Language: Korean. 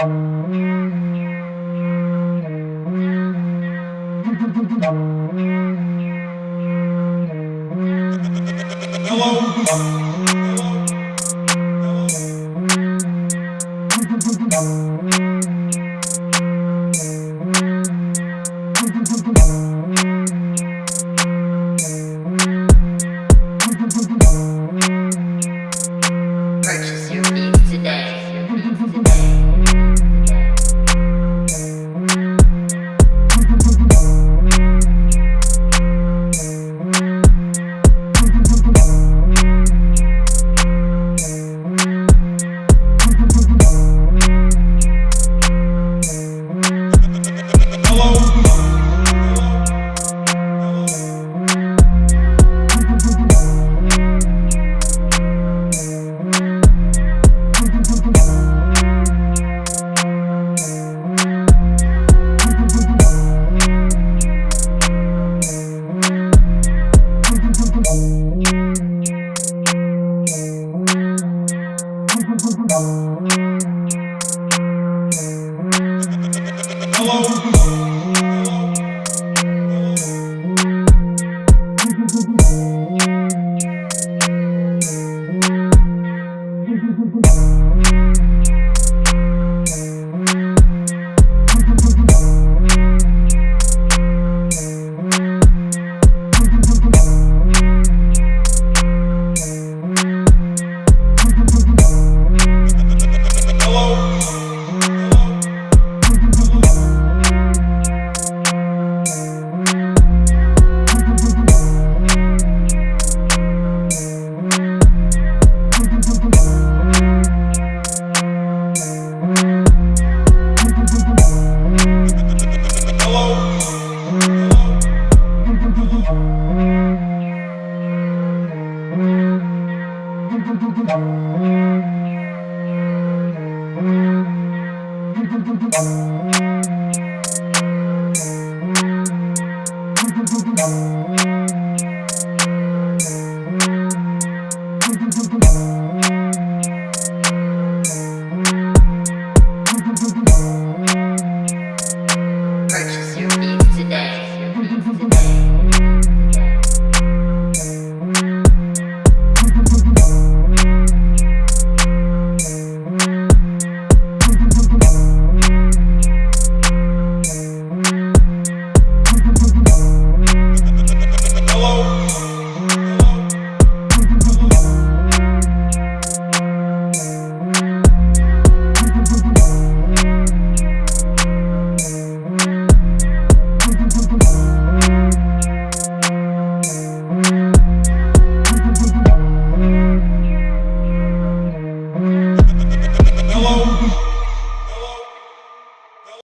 Purchase You. Thank you.